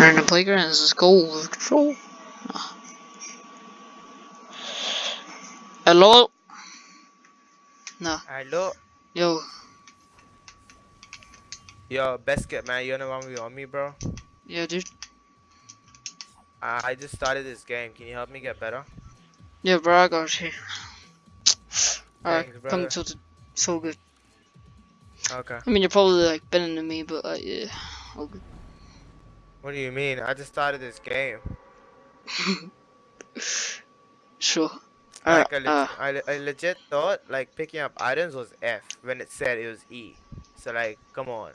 In the playground. This is goal with control. Hello? No. Hello. Yo. Yo, Biscuit, man. You know want me on me, bro? Yeah, dude. Uh, I just started this game. Can you help me get better? Yeah, bro, I got you. Alright, come to tilted. So good. Okay. I mean, you're probably like better than me, but uh, yeah. All good. What do you mean? I just started this game. Sure. Like, I, uh, I, le- I legit thought, like, picking up items was F when it said it was E. So, like, come on.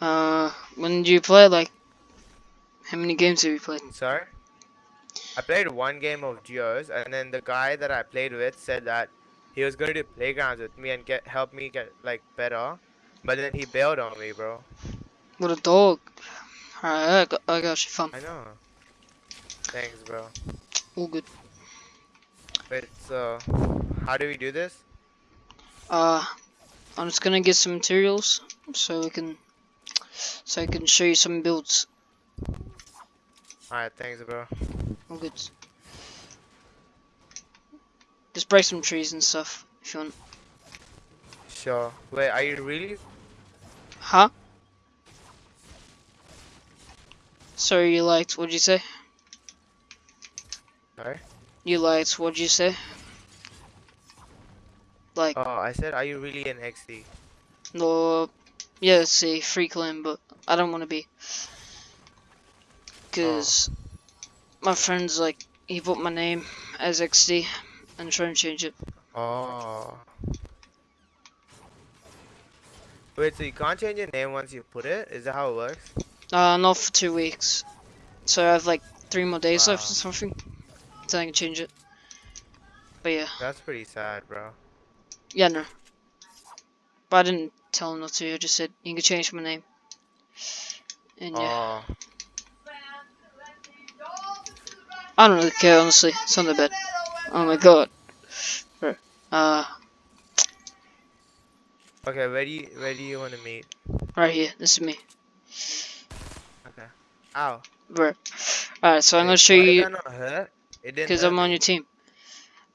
uh, when did you play? Like, how many games have you played? Sorry? I played one game of Geos, and then the guy that I played with said that he was going to do playgrounds with me and get help me get, like, better. But then he bailed on me, bro. What a dog. Alright, I got, I got you fun. I know. Thanks, bro. All good. Wait, so, how do we do this? Uh, I'm just gonna get some materials so we can, so I can show you some builds. Alright, thanks, bro. All good. Just break some trees and stuff if you want. Sure. Wait, are you really? Huh? Sorry, you liked. What'd you say? Sorry? You liked. What'd you say? Like, Oh, I said, are you really an XD? no, yeah, it's a free clan, but I don't want to be. Oh. Cause my friend's like, he put my name as XD and trying to change it. Oh. Wait, so you can't change your name once you put it? Is that how it works? Uh, not for two weeks. So I have like three more days left Wow. or something. Then I can change it. But yeah, That's pretty sad, bro. yeah, no. But I didn't tell him not to. I just said you can change my name. And yeah, Oh. I don't really care honestly. It's not that bad. Oh my god. Bro. Uh, Okay, where do you where do you want to meet? right here. This is me. Ow. bro. Alright, so I'm gonna show you not hurt? It didn't because I'm on your team.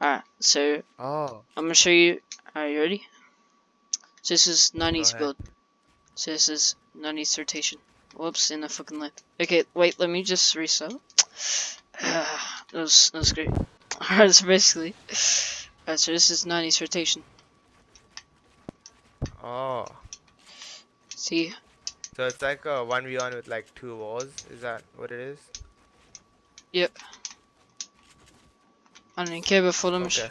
Alright, so Oh. I'm gonna show you. Are you ready? So this is 90s build. So this is 90s rotation. Whoops, in the fucking left. Okay, wait, let me just restart. that was that was great. Alright, so basically, alright, so this is 90s rotation. Oh. See, So it's like a one v one with like two walls. Is that what it is? Yep. I don't care about them. Okay.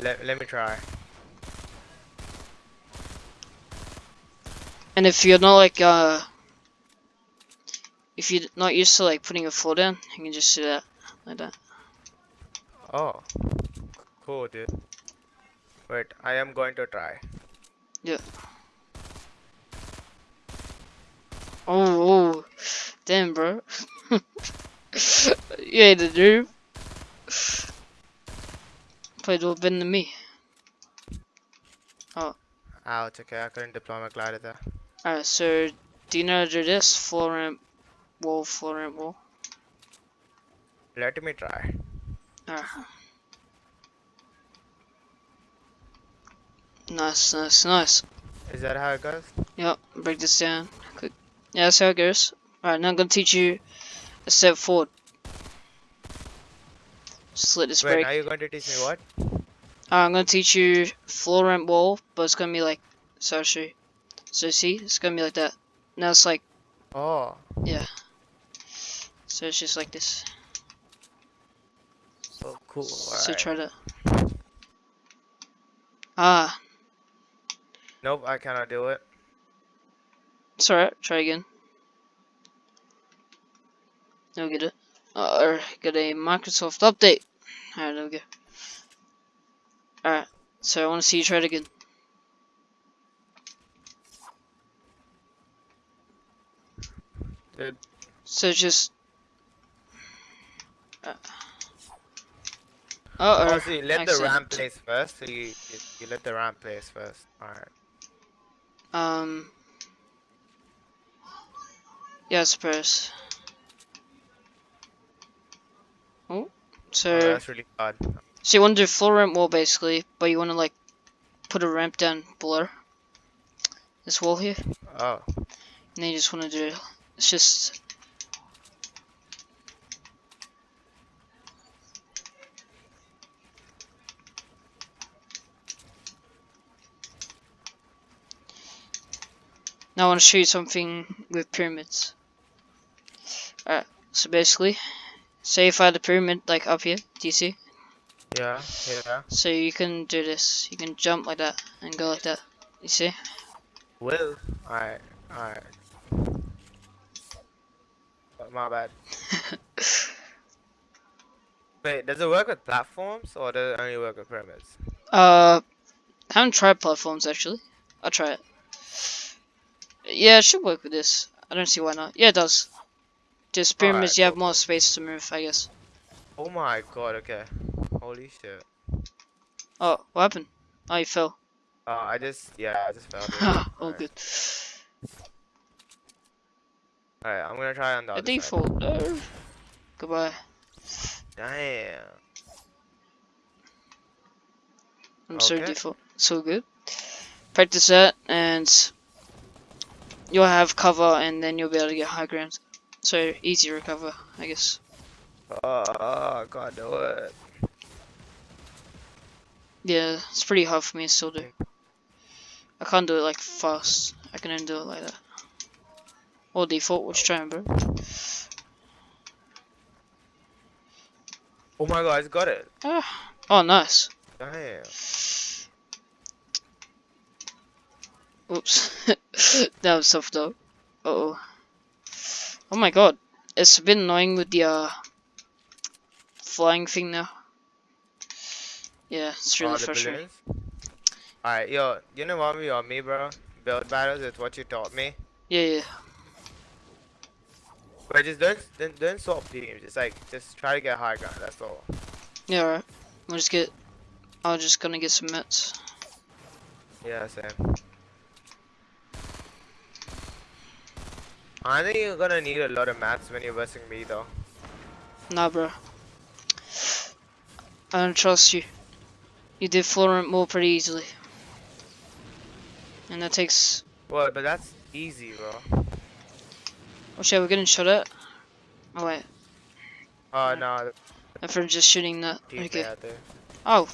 Let let me try. And if you're not like uh, if you're not used to like putting a floor down, you can just do that like that. Oh. Cool, dude. Wait, I am going to try. Oh, oh, damn, bro. you ain't a noob. Played a little better than me. Oh. oh. it's okay. I couldn't deploy my glider there. Alright, so do you know how to do this? Floor ramp, wall, floor ramp, wall. Let me try. Alright. Nice, nice, nice. Is that how it goes? Yep, break this down. Quick. Yeah, that's how it goes. Alright, now I'm gonna teach you a step forward. Let this Wait, break. now you're going to teach me what? Alright, I'm gonna teach you floor ramp wall, but it's gonna be like, so I'll show you. So see, it's gonna be like that. Now it's like, Oh. Yeah. So it's just like this. Oh, cool. So try to. Ah, Nope, I cannot do it. It's alright. Try again. Now get it. Uh, or get a Microsoft update. Alright, there we go. Alright, so I want to see you try it again. Dude. So just. Uh, uh Oh, oh. so you let the accident. ramp place first. So you, you you let the ramp place first. Alright. Um. Yeah, I suppose. Oh, so Oh, that's really hard. so you want to do floor ramp wall basically, but you want to like put a ramp down below this wall here, Oh. and then you just want to do it's just Now I want to show you something with pyramids. Alright, so basically, say if I had a pyramid like up here, do you see? Yeah, yeah. So you can do this, you can jump like that and go like that, you see? Will. Alright, alright. Oh, My bad. Wait, does it work with platforms or does it only work with pyramids? Uh, I haven't tried platforms actually. I'll try it. Yeah, it should work with this. I don't see why not. Yeah, it does. Just pyramids, you have cool, more space to move, I guess. Oh my god, okay. Holy shit. Oh, what happened? Oh, you fell. Uh, I just, yeah, I just fell. oh, Alright. good. Alright, I'm gonna try on the side. default. No. Goodbye. Damn. I'm sorry, Okay. default. So good. Practice that, and you'll have cover, and then you'll be able to get high ground. So easy recover, I guess. Oh, I can't do it. Yeah, it's pretty hard for me to still do. I can't do it like fast. I can only do it like that. Or default, which try bro. Oh my god, I got it. Oh, nice. Damn. Oops. that was tough though. Uh oh. Oh my god. It's a bit annoying with the uh flying thing now. Yeah, it's really oh, frustrating. Alright, yo, you know what we are me, bro? Build battles is what you taught me. Yeah, yeah. But just don't, don't, don't swap teams. Just like, just try to get high ground. That's all. Yeah, alright. We'll just get. I'm just gonna get some mats. Yeah, same. I think you're gonna need a lot of mats when you're versing me, though. Nah, bro. I don't trust you. You did Florent more pretty easily. And that takes. Well, but that's easy, bro. Oh shit, we're getting shot at? Oh wait, Oh no, I'm for just shooting that. teammate Okay. out there. Oh.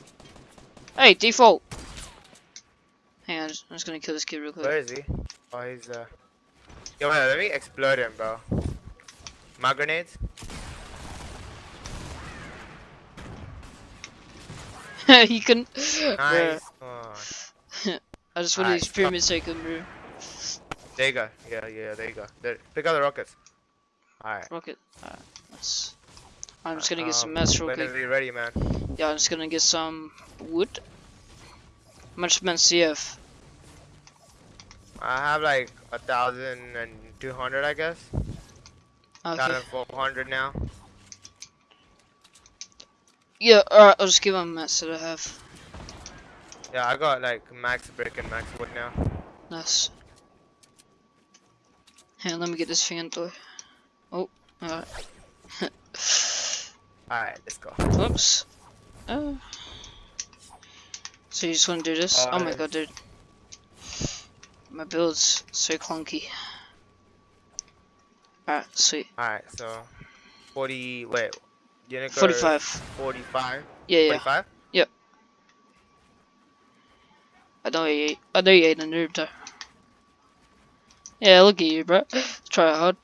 Hey, default! Hang on, I'm just gonna kill this kid real quick. Where is he? Oh, he's uh. Yo, man, let me explode him, bro. My grenades? you can. Nice. Oh, I just want Alright, these pyramids so I can move. there you go. Yeah, yeah, there you go. There, pick up the rockets. Alright. Rocket. Alright, nice. I'm just gonna get some um, mats real quick. ready, man. Yeah, I'm just gonna get some wood. Much you have? I have like a thousand and two hundred, I guess. Thousand four hundred now. Yeah, alright, I'll just give them mats that I have. Yeah, I got like max brick and max wood now. Nice. Hang let me get this thing into Oh, alright. Alright, let's go. Whoops. Uh. So you just want to do this? Oh, oh my god, dude. My build's so clunky. Alright, sweet. Alright, so 40 wait. You gonna go 45. 45? Yeah, yeah. 45? I know you ain't, I know you ain't a noob though. Yeah, look at you, bro. Try hard.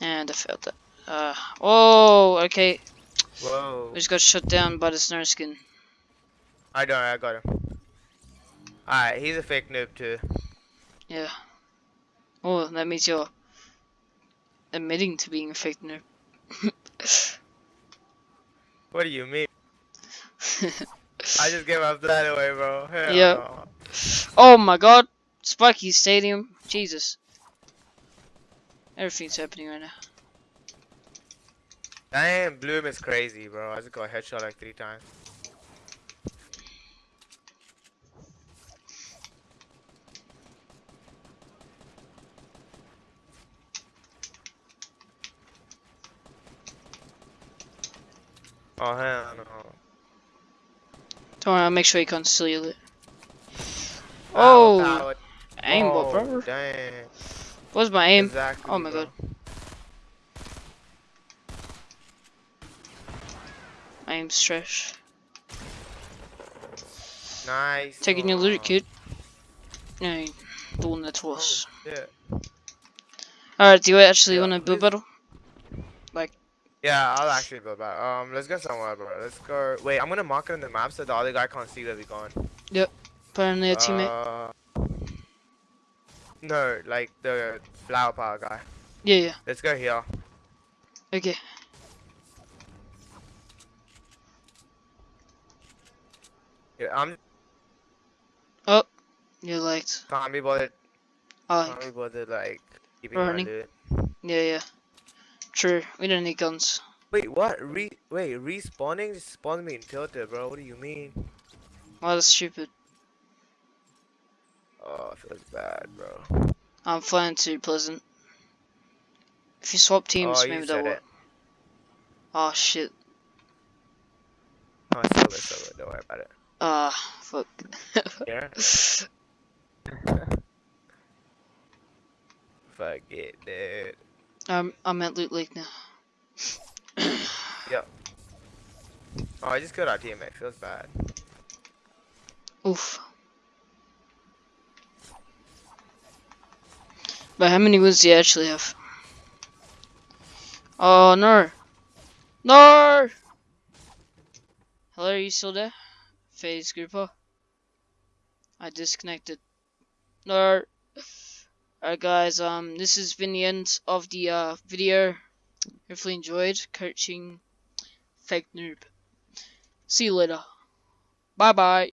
And I failed that. Uh, oh, okay. Whoa. We just got shut down by the snow skin. I don't I got him. Alright, he's a fake noob too. Yeah. Oh, that means you're admitting to being a fake noob. What do you mean? I just gave up that away, bro. Hell Yeah. no. oh my god! Spiky Stadium. Jesus. Everything's happening right now. Damn, Bloom is crazy, bro. I just got headshot like three times. Oh hell no. Don't worry, I'll make sure you can't steal it. Oh, aim, oh, brother. Dang. What's my aim? Exactly, Oh my bro. god. My aim's trash. Nice. Taking your loot, kid. No, the one that was. Oh. Alright, do you actually Yeah, want to build battle? Yeah, I'll actually build back. Um, let's go somewhere, bro. Let's go. Wait, I'm gonna mark it on the map so the other guy can't see where we're going. Put on their teammate. Uh, no, like the flower power guy. Yeah, yeah. Let's go here. Okay. Yeah, I'm Oh, You liked. can't be bothered. I Can't be bothered like keeping Running. Yeah, yeah. True. We don't need guns. Wait, what? Re wait, respawning just spawned me in tilted, bro. What do you mean? Well, that's stupid. Oh, it feels bad, bro. I'm flying too pleasant. If you swap teams, oh, maybe that will. Oh shit. Oh, it's over, it's over. Don't worry about it. Ah, fuck. Yeah. Fuck it, dude. I'm I'm at Loot Lake now. Yep. Oh, I just killed our teammate. Feels bad. Oof. But how many wins do you actually have? Oh no! No! Hello, are you still there? Phase Grouper? I disconnected. No! Alright guys, um, this has been the end of the uh, video. Hopefully enjoyed coaching fake noob. See you later. Bye bye.